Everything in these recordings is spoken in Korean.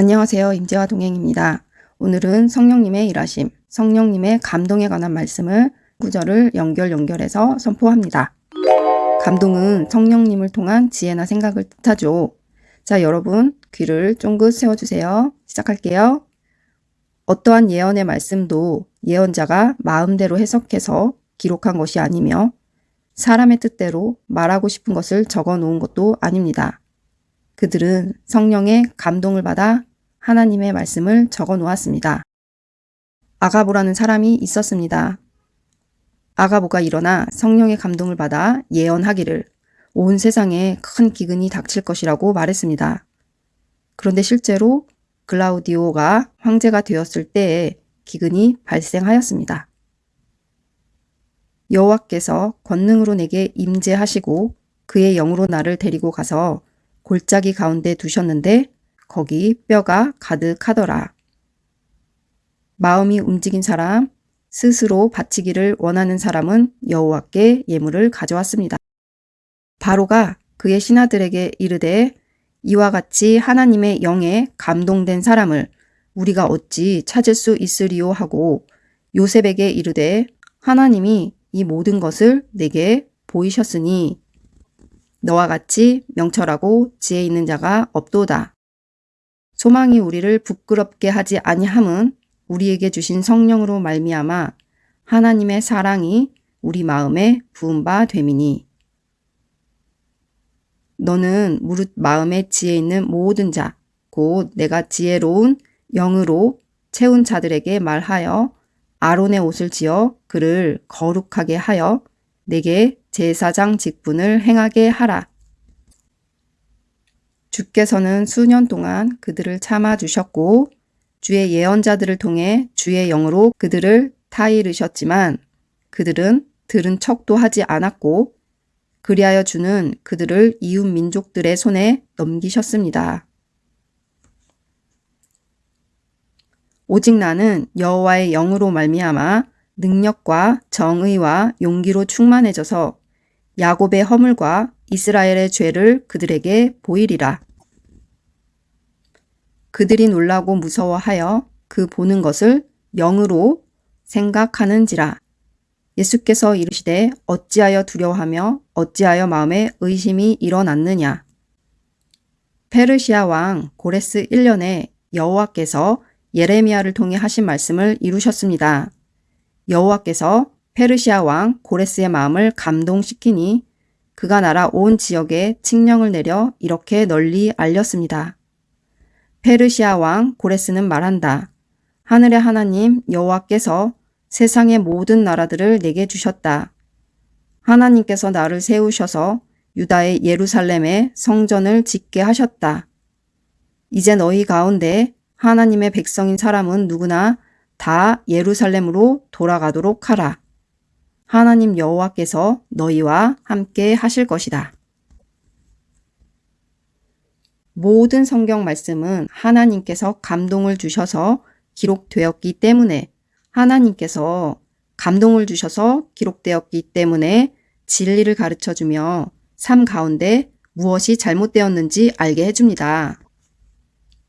안녕하세요. 임재화 동행입니다. 오늘은 성령님의 일하심, 성령님의 감동에 관한 말씀을 구절을 연결 연결해서 선포합니다. 감동은 성령님을 통한 지혜나 생각을 뜻하죠. 자, 여러분 귀를 쫑긋 세워주세요. 시작할게요. 어떠한 예언의 말씀도 예언자가 마음대로 해석해서 기록한 것이 아니며 사람의 뜻대로 말하고 싶은 것을 적어 놓은 것도 아닙니다. 그들은 성령의 감동을 받아 하나님의 말씀을 적어 놓았습니다. 아가보라는 사람이 있었습니다. 아가보가 일어나 성령의 감동을 받아 예언하기를 온 세상에 큰 기근이 닥칠 것이라고 말했습니다. 그런데 실제로 글라우디오가 황제가 되었을 때에 기근이 발생하였습니다. 여호와께서 권능으로 내게 임재하시고 그의 영으로 나를 데리고 가서 골짜기 가운데 두셨는데 거기 뼈가 가득하더라. 마음이 움직인 사람, 스스로 바치기를 원하는 사람은 여호와께 예물을 가져왔습니다. 바로가 그의 신하들에게 이르되 이와 같이 하나님의 영에 감동된 사람을 우리가 어찌 찾을 수 있으리요 하고 요셉에게 이르되 하나님이 이 모든 것을 내게 보이셨으니 너와 같이 명철하고 지혜 있는 자가 없도다. 소망이 우리를 부끄럽게 하지 아니함은 우리에게 주신 성령으로 말미암아 하나님의 사랑이 우리 마음에 부은 바 됨이니 너는 무릇 마음에 지혜 있는 모든 자, 곧 내가 지혜로운 영으로 채운 자들에게 말하여 아론의 옷을 지어 그를 거룩하게 하여 내게 제사장 직분을 행하게 하라. 주께서는 수년 동안 그들을 참아 주셨고 주의 예언자들을 통해 주의 영으로 그들을 타이르셨지만 그들은 들은 척도 하지 않았고 그리하여 주는 그들을 이웃 민족들의 손에 넘기셨습니다. 오직 나는 여호와의 영으로 말미암아 능력과 정의와 용기로 충만해져서 야곱의 허물과 이스라엘의 죄를 그들에게 보이리라. 그들이 놀라고 무서워하여 그 보는 것을 영으로 생각하는지라. 예수께서 이르시되 어찌하여 두려워하며 어찌하여 마음에 의심이 일어났느냐. 페르시아 왕 고레스 1년에 여호와께서 예레미야를 통해 하신 말씀을 이루셨습니다. 여호와께서 페르시아 왕 고레스의 마음을 감동시키니 그가 나라 온 지역에 칙령을 내려 이렇게 널리 알렸습니다. 페르시아 왕 고레스는 말한다. 하늘의 하나님 여호와께서 세상의 모든 나라들을 내게 주셨다. 하나님께서 나를 세우셔서 유다의 예루살렘에 성전을 짓게 하셨다. 이제 너희 가운데 하나님의 백성인 사람은 누구나 다 예루살렘으로 돌아가도록 하라. 하나님 여호와께서 너희와 함께 하실 것이다. 모든 성경 말씀은 하나님께서 감동을 주셔서 기록되었기 때문에 하나님께서 감동을 주셔서 기록되었기 때문에 진리를 가르쳐 주며 삶 가운데 무엇이 잘못되었는지 알게 해줍니다.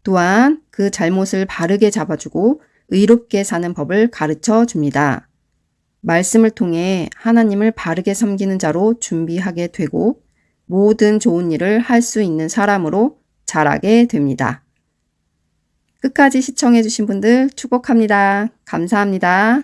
또한 그 잘못을 바르게 잡아주고 의롭게 사는 법을 가르쳐 줍니다. 말씀을 통해 하나님을 바르게 섬기는 자로 준비하게 되고 모든 좋은 일을 할 수 있는 사람으로 자라게 됩니다. 끝까지 시청해 주신 분들 축복합니다. 감사합니다.